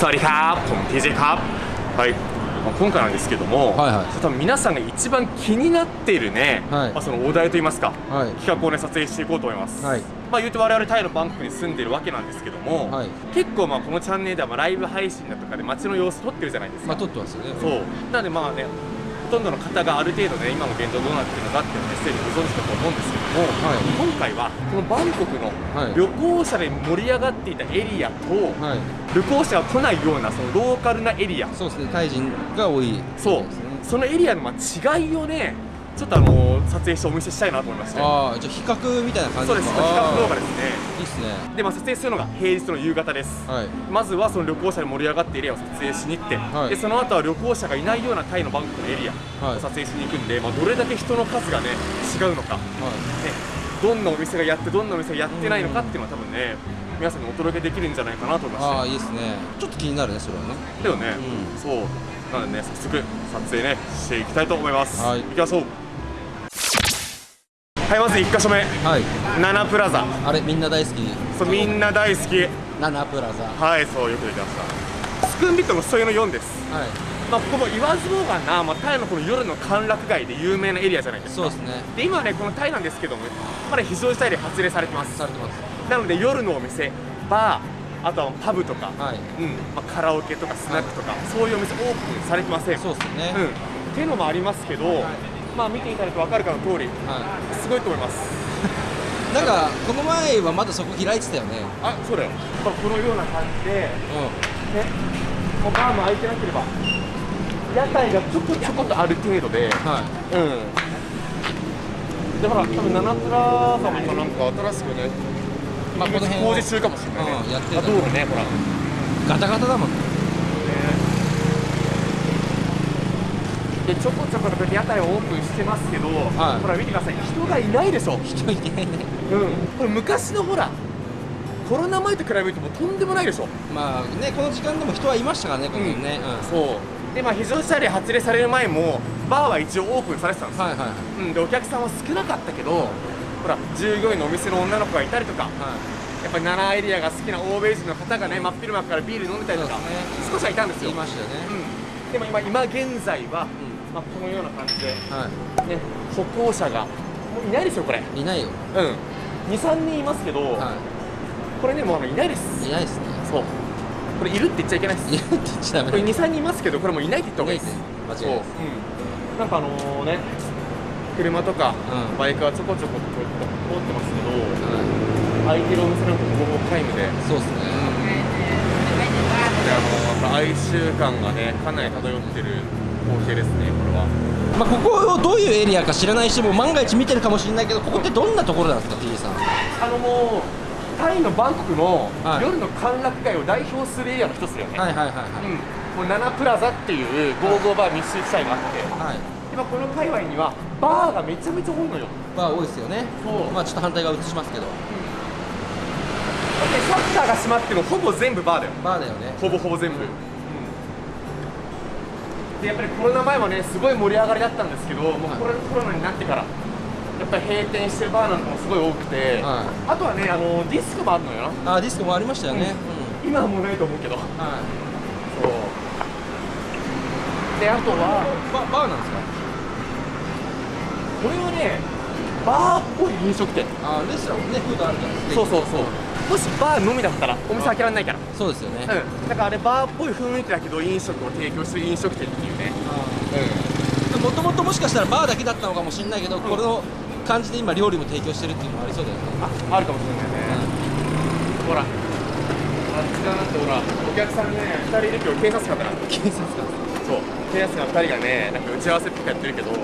สวัสดีครับผม TJ ครับはいまあ今回なんですけども、はいはい多分皆さんが一番気になっているね、はいまあ、そのお題といいますか、はい企画をね撮影していこうと思います、はいまあ言うて我々タイのバンコクに住んでるわけなんですけども、はい結構まあこのチャンネルではまあライブ配信だとかで街の様子撮ってるじゃないですか、まあ撮ってますよねそうなのでまあねほ とんどの方がある程度ね今の現状どうなってるのかっていうのをねすでにご存知だと思うんですけども、はい。今回はこのバンコクのはい。旅行者で盛り上がっていたエリアと、はい。旅行者が来ないようなそのローカルなエリア。そうですねタイ人が多いそうですね。そのエリアのまあ違いをねちょっとあの撮影してお見せしたいなと思いまして。ああじゃあ比較みたいな感じそうです比較動画ですね。いいっすね。で、まあ、撮影するのが平日の夕方です。はい。まずはその旅行者で盛り上がっているエリアを撮影しに行って、はい。でその後は旅行者がいないようなタイのバンコクのエリアはい。を撮影しに行くんで、まあ、どれだけ人の数がね違うのか、ね、はどんなお店がやってどんなお店がやってないのかっていうのは多分ね皆さんにお届けできるんじゃないかなと思いいあましあいいっすね。ちょっと気になるねそれはね。てだよね、うん。そう。なのでね早速撮影ねしていきたいと思います、はい。行きましょうはいまず1箇所目。はい。ナナプラザ。あれみんな大好きそうみんな大好き。ナナプラザ。はいそうよくできました。スクンビットの添えの4です。はい。まあ、ここも言わずもがな、まあ、タイのこの夜の歓楽街で有名なエリアじゃないですか。そうですね。で今はねこのタイなんですけどもまだ非常事態で発令されてます。されてます。なので夜のお店バーあとはパブとか、はい。うんまあ、カラオケとかスナックとか、そういうお店オープンされてません。そうですね。うん、っていうのもありますけど、まあ見ていただくと分かるかの通りはすごいと思います。い なんかこの前はまだそこ開いてたよね。あそうだよ、まあ、このような感じでねうもうバーも開いてなければ屋台がちょこちょことある程度でんはい。うん。でほら多分ナナプラザも今なんか新しくねまあこの辺を工事中かもしれないね、うんやってたあ道路ねほら。ガタガタだもんでちょこちょこ屋台をオープンしてますけど、はい。ほら見てください。人がいないでしょ、うん、人いてないね。これ昔のほらコロナ前と比べるともうとんでもないでしょ。まあねこの時間でも人はいましたからねこの辺ね。うん。そう。でまあ非常事態で発令される前もバーは一応オープンされてたんですよ、はいはいはい。うん、でお客さんは少なかったけどほら従業員のお店の女の子がいたりとかはい。やっぱり奈良エリアが好きな欧米人の方がね真っ昼間からビール飲んでたりとか、そう少しはいたんですよ。言いましたよね。うん、でも今今現在は、まあ、このような感じで、はね、歩行者がもういないですよこれ。いいないよ。うん。23人いますけど、はこれねもうあのいないです。いいないですね。そう。これいるって言っちゃいけないです。いるって言っちゃダメ。これだ23人いますけどこれもういないって言った方がいいです。間違いないう。ん、なんかあのね車とか、うん。バイクはちょこちょこ通ってますけどは空いてるお店なんかほぼほぼ皆無で。いそうですね。であのやっぱ哀愁感がねかなり漂ってる光景ですねこれは。まあここをどういうエリアか知らない人も万が一見てるかもしれないけどここってどんなところなんですか T さん？あのもうタイのバンコクのはい。夜の歓楽街を代表するエリアの一つだよね、はいはいはいうん、もうナナプラザっていうゴーゴーバー密集地帯があって、はい。はい今この界隈にはバーがめちゃめちゃ多いのよ。まあ多いですよね。そう。まあちょっと反対側映しますけど。だってシャッターが閉まってもほぼ全部バーだよ。バーだよね。ほぼほぼ全部、でやっぱりコロナ前はねすごい盛り上がりだったんですけど、もうはい。コロコロナになってからやっぱり閉店してるバーなんかもすごい多くて、はい。あとはねあのディスコもあるのよ。なあディスコもありましたよね。今はもうないと思うけど。うんはい。そう。であとはババーなんですか？これはねバーっぽい飲食店。あレストランねフードあるじゃないですかそうそうそうもしバーのみだったらお店開けられないから。そうですよね。うん。だからあれバーっぽい雰囲気だけど飲食を提供する飲食店っていうね。うもともともしかしたらバーだけだったのかもしれないけど、この感じで今料理も提供してるっていうのもありそうだよね。んああるかもしれないね、ほら。あっち側なんてほら。お客さんね2人いるけど警察官だな警察官。そう。警察官2人がねなんか打ち合わせとかやってるけど。ね。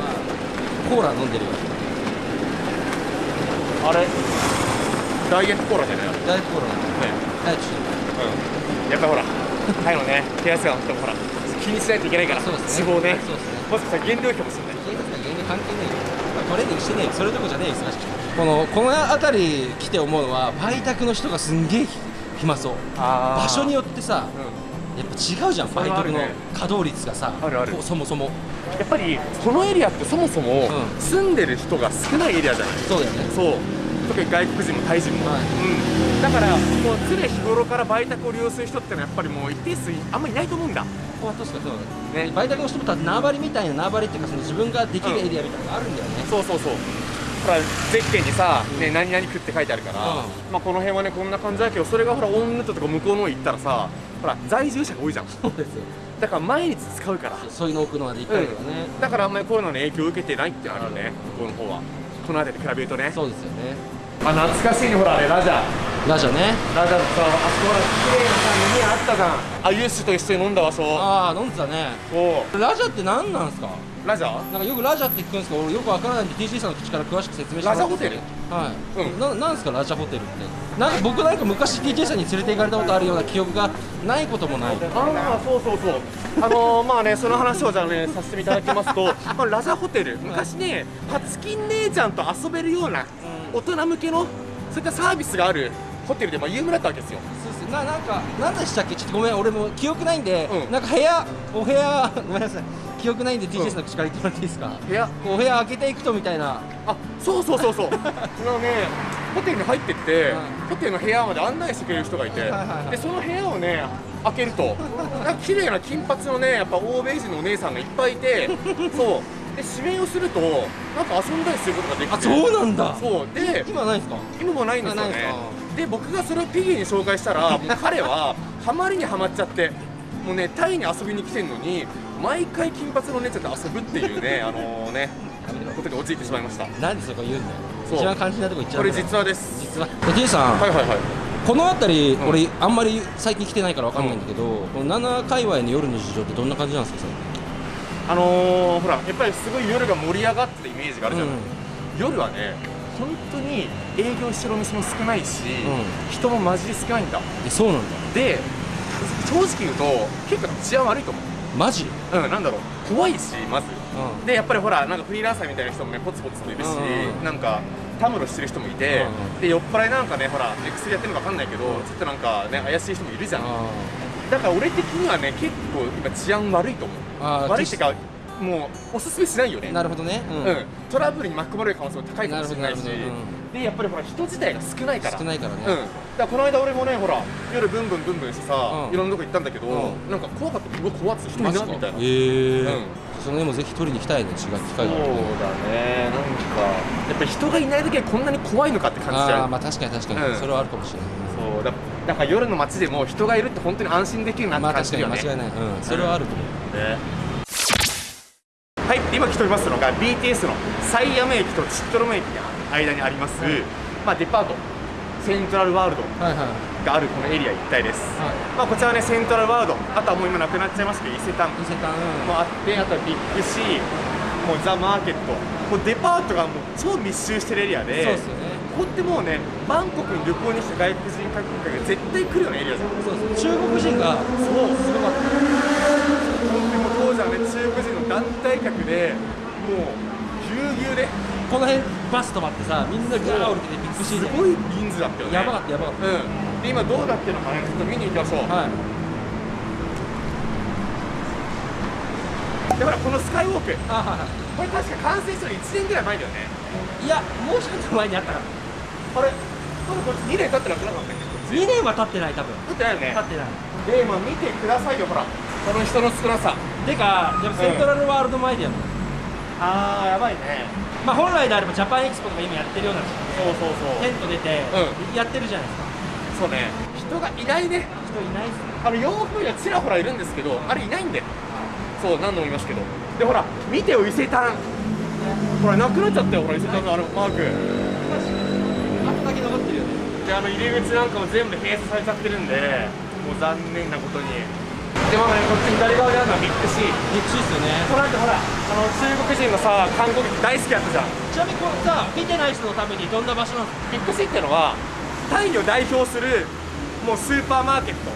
まあコーラ飲んでるよ。あれ？ダイエットコーラじゃない？あれね大コーラ。ダイエットうん。やっぱほらタイのね警察官の人もほら気にしないといけないからそうですね。脂肪ね。そうですね。もしかしたら減量費かもしれない警察官全然関係ない。よ、まあ、トレーニングしてねえよ。それどころじゃねえよ忙しくてこのこの辺り来て思うのは売宅の人がすんげえ暇そう。あ場所によよってさうやっぱ違うじゃん売宅の稼働率がさ。あるある。そもそも。んやっぱりこのエリアってそもそもうん。住んでる人が少ないエリアじゃない？そうだよね。そう特に外国人もタイ人も、はい。うん、だからもう常日頃から売宅を利用する人ってのはやっぱりもう一定数あんまりいないと思うんだ。ここは確かそうだね。ね売却の人もた縄張りみたいな縄張りっていうかその自分ができるエリアみたいなのがあるんだよね、そうそうそう。ほらゼッケンにさ、ね、何々区って書いてあるから、うん。まあ、この辺はねこんな感じだけどそれがほらオンヌットとか向こうの方行ったらさほら在住者が多いじゃん。そうですよ。だから毎日使うから。そういうの奥のまで行ったりとかね、だからあんまりコロナの影響を受けてないってあるよね向こうの方は。この辺りで比べるとね。そうですよねあ懐かしいねほらあれラジャラジャね。ラジャってさあそこほら綺麗なさ飲み屋あったじゃん。あユースと一緒に飲んだ場所ああ飲んでたね。そう。ラジャって何なんですか？ラジャなんかよくラジャって聞くんですけど俺よくわからないんで TC さんの口から詳しく説明してもらっていいですかはい、うん。ななんですかラジャホテルって？なんか僕なんか昔 TJ さんに連れて行かれたことあるような記憶がないこともない。ああそうそうそう。あのー、まあねその話をじゃあねさせていただきますと、まあ、ラジャホテル。昔ね初金姉ちゃんと遊べるような大人向けのそういったサービスがあるホテルでまあ有名だったわけですよ。そうですななんか何でしたっけ？ちょっとごめん俺も記憶ないんで、うん。なんか部屋お部屋ごめんなさい。記憶ないんで TJ さんの口から言ってもらっていいですか、部屋？お部屋開けていくとみたいな。あそうそうそうそう。あのねホテルに入ってって、はいホテルの部屋まで案内してくれる人がいて、はいはいはいでその部屋をね開けるとなんか綺麗な金髪のねやっぱ欧米人のお姉さんがいっぱいいて そうで指名をするとなんか遊んだりすることができてあそうなんだ。そう。で今ないんですか？今もないんですよね。で僕がそれをピギーに紹介したらもう 彼はハマりにはまっちゃってもうねタイに遊びに来てるのに毎回金髪のお姉ちゃんと遊ぶっていうね あのねことに陥ってしまいました。なんでそこ言うんだよ。そう。一番肝心なとこ行っちゃうこれ実話です。実は TJ さん、はいはいはい。この辺り、うん。俺あんまり最近来てないからわかんないんだけど、この7界隈の夜の事情ってどんな感じなんですかあのー、ほらやっぱりすごい夜が盛り上がってたイメージがあるじゃない、うん。夜はね本当に営業してるお店も少ないし、う人もマジで少ないんだ。えそうなんだ。で正直言うと結構治安悪いと思う。マジ？うんなんだろう。怖いしまず。うでやっぱりほらなんかフリーランサーみたいな人もねポツポツといるし、うんなんかたむろしてる人もいて、うんで酔っ払いなんかねほらね薬やってるのか分かんないけど、ちょっとなんかね怪しい人もいるじゃん、あだから俺的にはね結構今治安悪いと思う悪いってかもうおすすめしないよね。なるほどね。うん、うん、トラブルに巻き込まれる可能性も高いかもしれないし。なるほど。なるほどでやっぱりほら人自体が少ないから。少ないからね、うん、だからこの間俺もねほら夜ブンブンブンブンしてさ、うん。いろんなとこ行ったんだけど、うん。なんか怖かった。うわ怖っつ人いなみたいなえー。うん。その絵もぜひ取りに行きたいね。違う機そう会があるとだね。なんかやっぱり人がいない時はこんなに怖いのかって感じちゃう。ああまあ確かに確かに、うん。それはあるかもしれないそうだだから夜の街でも人がいるって本当に安心できるなってまあ感じるよね、に間違いない、うん、それはあると思う、ねはい今来ておりますのが BTS のサイアム駅とチットロム駅の間にあります、まあ、デパート。セントラルワールドはいはい。があるこのエリア一帯です、はまあ、こちらはねセントラルワールド。あとはもう今なくなっちゃいましたけど伊勢丹。伊勢丹。うんもあってあとはビッグシー。もうザ・マーケット。もうデパートがもう超密集してるエリアで。そうですよねここってもうねバンコクに旅行に来た外国人観光客が絶対来るようなエリアじゃん。そうです中国人がそうすごかった。本当にもう当時はね中国人の団体客でもうぎゅうぎゅうで。この辺バス止まってさみんなガー降りててビッグシーですごい人数だったよね。やばかったやばかっうん。で今どうなってるのかねちょっと見に行きましょう、たはい。でほらこのスカイウォーク。あはいはこれ確か完成したの1年ぐらい前だよね。いいやもうちょっと前にあったからあれ？これ2年経ってなくなかったっけ？こっち2年は経ってない多分。経ってないよね。経ってない。で今見てくださいよほら。この人の少なさ。てかやっぱセントラルワールド前でやるの、あーやばいね。まあ本来であればジャパンエキスポとか今やってるようなそうそうそう。テント出て、うやってるじゃないですか。そうね。人がいないね。人いないっすね。あの洋風にはちらほらいるんですけどあれいないんだよそう何度も言いますけど。でほら見てよ伊勢丹。ほらなくなっちゃったよほら伊勢丹のあのマーク残ってるよねであの入り口なんかも全部閉鎖されちゃってるんでもう残念なことに。でまあねこっち左側にあるのは Big C 激しいっすよね。この後ほらあの中国人のさ観光客大好きやったじゃん。ちなみにこれさ見てない人のためにどんな場所なんですか？ビッグシーってのはタイを代表するもうスーパーマーケット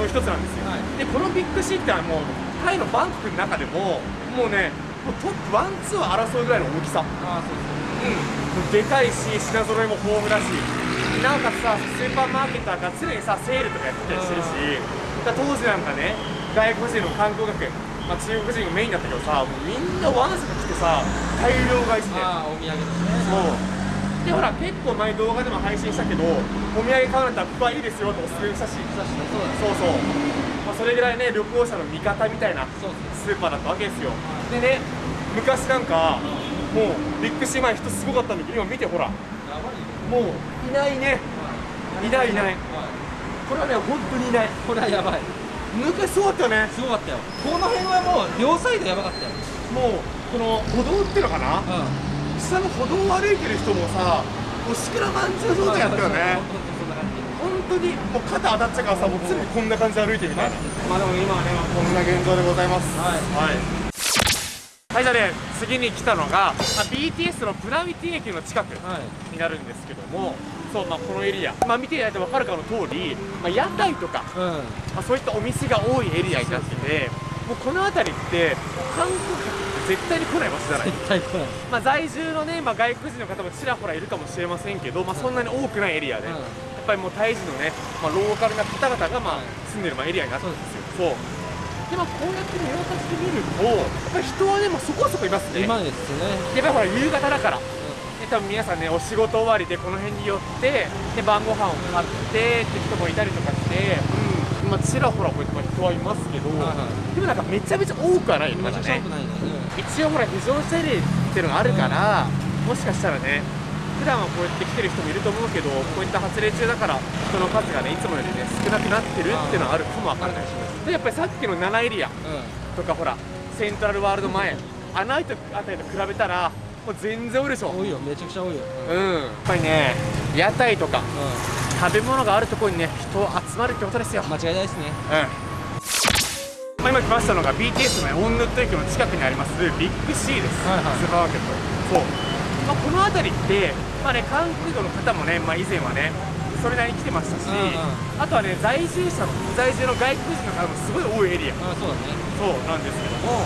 の一つなんですよ、はい。でこの Big C ってのはもうタイのバンコクの中でももうねもうトップワンツーを争うぐらいの大きさ。ああそうですうんでかいし品揃えも豊富だしなおかつさスーパーマーケットが常にさセールとかやってたりしてるしだ当時なんかね外国人の観光客まあ、中国人がメインだったけどさもうみんなワンサが来てさ大量買いしてああお土産ですね。そう。でほら結構前動画でも配信したけどお土産買うんだったらここはいいですよとおすすめしたし。そうそうそう、まあ、それぐらいね旅行者の味方みたいなスーパーだったわけですよ。でね昔なんかもうビッグシー前人すごかったんだけど今見てほら。やばいよもういないね。いないいない。これはね本当にいない。これはやばい。昔すごかったよね。すごかったよ。この辺はもう両サイドやばかったよ。もうこの歩道っていうのかな。うん。下の歩道を歩いてる人もさもうしくらまんじゅう状態やったよね。本当にもう肩当たっちゃうからさもう常にこんな感じで歩いてみたい。なまあでも今はね、まあ、こんな現状でございます。はいはい、はい、じゃあね次に来たのが、まあ、BTS のプラミティ駅の近くはい。になるんですけどもそうまあこのエリア、まあ、見ていただいて分かるかの通り、まあ、屋台とか、うん。まあ、そういったお店が多いエリアになっててもうこの辺りって観光客って絶対に来ない場所じゃない？絶対来ない。まあ、在住のね、まあ、外国人の方もちらほらいるかもしれませんけど、まあ、そんなに多くないエリアで、うん。やっぱりもうタイ人のね、まあ、ローカルな方々がまあはい。住んでるまあエリアになってるんですよ。そうでまあ、こうやって見渡してみると、やっぱり人はね、まあ、そこそこいますね。今ですね。やっぱりほら夕方だから、で多分皆さんね、お仕事終わりでこの辺に寄って、で晩ご飯を買ってって人もいたりとかして、うん。まあ、ちらほらこうやってまあ人はいますけど、はいはい。でもなんかめちゃめちゃ多くはないよね、まだね。一応ほら非常車両っていうのがあるから、もしかしたらね普段はこうやって来てる人もいると思うけどこういった発令中だから人の数がねいつもよりね少なくなってるっていうのはあるかもわからないでやっぱりさっきの7エリアうん。とかほらセントラルワールド前あの辺りと比べたらもう全然多いでしょ。多いよ。めちゃくちゃ多いよ。うん。やっぱりね屋台とかう食べ物があるところにね人集まるってことですよ。ん間違いないですね。うん。まあ、今来ましたのが BTS のねオンヌット駅の近くにありますビッグ C です、はいはい。スーパーマーケット。そう、まあ、この辺りって、まあね、韓国の方もね、まあ、以前はねそれなりに来てましたし、うんうん。あとはね在住者の在住の外国人の方もすごい多いエリア。あそうだね。そうなんですけども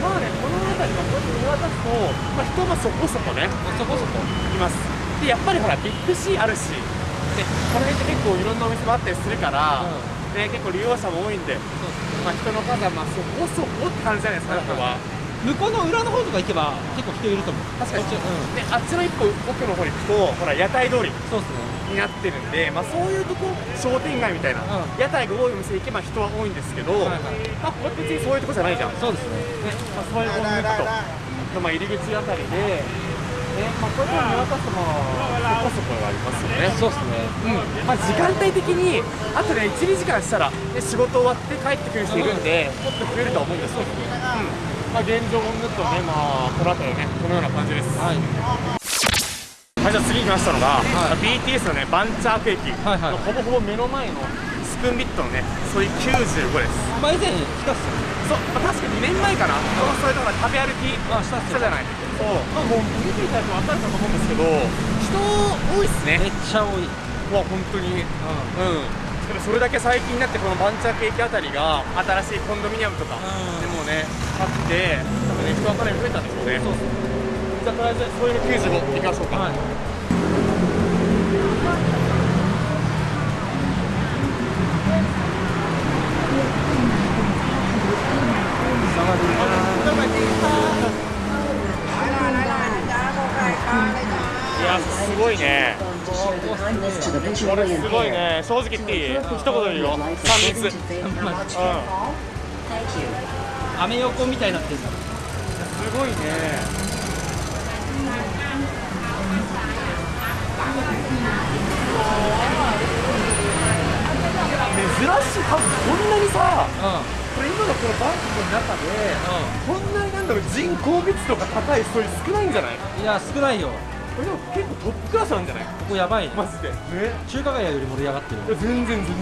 まあねこの辺りはこうやって見渡すと、まあ、人もそこそこねそこそこ。います。でやっぱりほらビッグ C あるしでこの辺って結構いろんなお店もあったりするから、うん。ね、結構利用者も多いんでまあ、人の数はまあそこそこって感じじゃないですか、はいは。向こうの裏の方とか行けば結構人いると思う。確かに。うん。で、あっちの一個奥の方に行くと、ほら、屋台通り。そうっすねになってるんで、まあ、そういうとこ、商店街みたいな、うん。屋台が多いお店行けば人は多いんですけど、はいはい。まあ、ここって別にそういうとこじゃないじゃん。ね、そうですね。まあ、そういうお店と、まあ、入り口あたりで、ね、まあ、こういうとこ見渡すと、まあ、そこそこがありますよね。そうっすね。うん。まあ、時間帯的にあとね12時間したら、ね、仕事終わって帰ってくる人いるんでもっと増えるとは思うんですよ、うん。まあ、現状をぬっとね、まあ、この辺りねこのような感じです。はいはい、じゃあ次に来ましたのが、はい。BTS のねバンチャーク駅はいはい。のほぼほぼ目の前のスクンビットのねソイ95です。まあ以前来たっすよそう、まあ、確か2年前かな、このそれとか食べ歩きあしたじゃないそう、まあ、もう見ていただくと分かるかと思うんですけど人多いっすね。めっちゃ多い。まあ本当に。うん。でもそれだけ最近になってこのバンチャーケーキあたりが新しいコンドミニアムとかうん。でもねあって多分ね人がかなり増えたんでしょうねじゃあとりあえずそういう95いきましょうか、はいすごいねこれすごい.ね正直言っていい？一言で言うよ Life 3 is 密 Mm. Uh. Thank you. アメ横みたいになってんだすごいね珍しい多分こんなにさうこれ今のこのバンコクの中でんこんなになんだろう人口密度が高い人少ないんじゃない？うんいや少ないよ。これでも結構トップクラスなんじゃない？ここやばいね。マジで。ね。中華街より盛り上がってるいや全然全然。す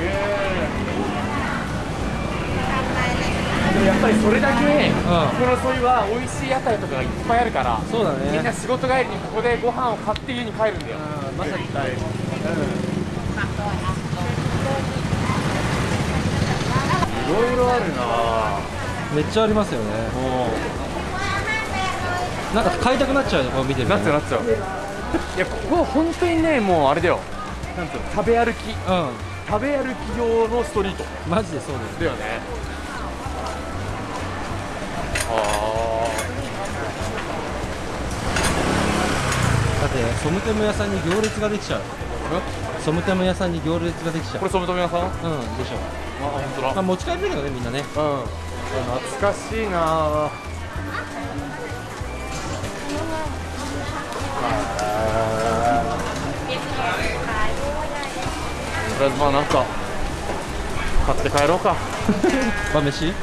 げえでもやっぱりそれだけ、この沿いは美味しい屋台とかがいっぱいあるからそうだね。みんな仕事帰りにここでご飯を買って家に帰るんだよ。うんまさに絶対いろいろあるなめっちゃありますよねもなんか買いたくなっちゃうよこう見てるなっちゃうなっちゃう。いやここは本当にねもうあれだよ。なんつうの食べ歩き。う食べ歩き用のストリート。んマジでそうだよだよねソムテム屋さんに行列ができちゃう。ソムテム屋さんに行列ができちゃう。これソムトメ屋さん？あうんでしょ。本当だ。まあ持ち帰れるけどねみんなね。うん。懐かしいなとりあえずまあなんか買って帰ろうか。晩飯？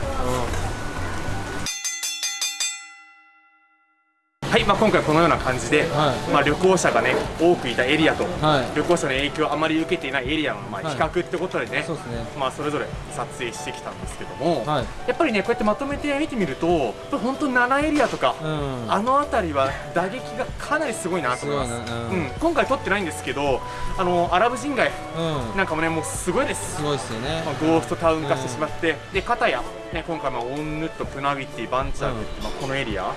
はい、まあ、今回このような感じで、はい。まあ、旅行者がね多くいたエリアと、はい。旅行者の影響をあまり受けていないエリアの、まあ、はい。比較ってことでね、そうですね。まあ、それぞれ撮影してきたんですけども、はい。やっぱりねこうやってまとめて見てみると本当7エリアとか、うん。あの辺りは打撃がかなりすごいなと思います。すごいなううん。ん、今回撮ってないんですけどあのアラブ人街うん。なんかもねもうすごいです。すごいっすよね。まあ、ゴーストタウン化してしまって、で片や、ね、今回まあオンヌットプナビティバンチャーグって、まあ、このエリア、ま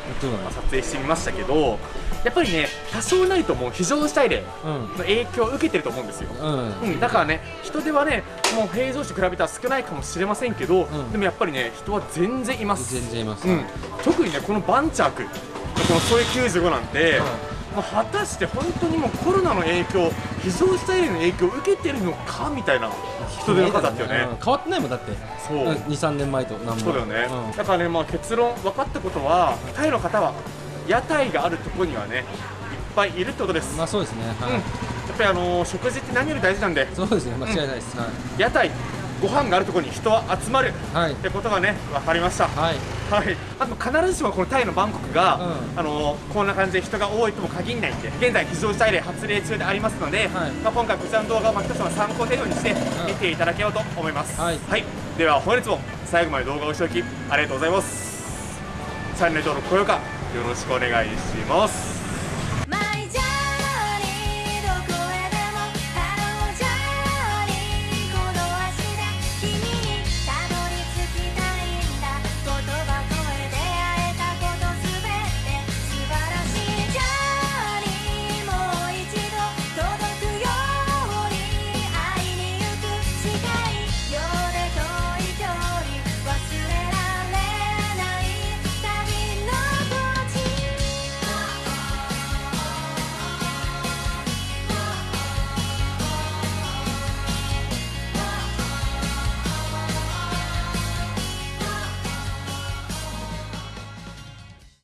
あ、撮影してみましたけどやっぱりね多少なりとも非常事態例うん。の影響を受けてると思うんですよ、うん。うん、だからね人手はねもう平常時と比べたら少ないかもしれませんけど、ん。でもやっぱりね人は全然います。全然います。うん、特にねこのバンチャークこのソイ95なんて、まあ、果たして本当にもうコロナの影響非常事態例の影響を受けてるのかみたいな人手の方だったよね、うん。変わってないもんだって。そう。23年前と何もそうだよね、うん。だからね、まあ、結論分かったことはタイの方は屋台があるところにはねいっぱいいるってことです、まあそうですねうん、はいやっぱりあのー食事って何より大事なんで。そうですね間違いないです。は屋台ご飯があるところに人は集まる。いはい。ってことがね分かりました。はい。はい、あと必ずしもこのタイのバンコクが、うん。あのこんな感じで人が多いとも限らないんで現在非常事態例発令中でありますので、はい。まあ、今回こちらの動画をまあ一つの参考程度にして見ていただければと思います、はい。では本日も最後まで動画をご視聴きありがとうございます。チャンネル登録高評価よろしくお願いします。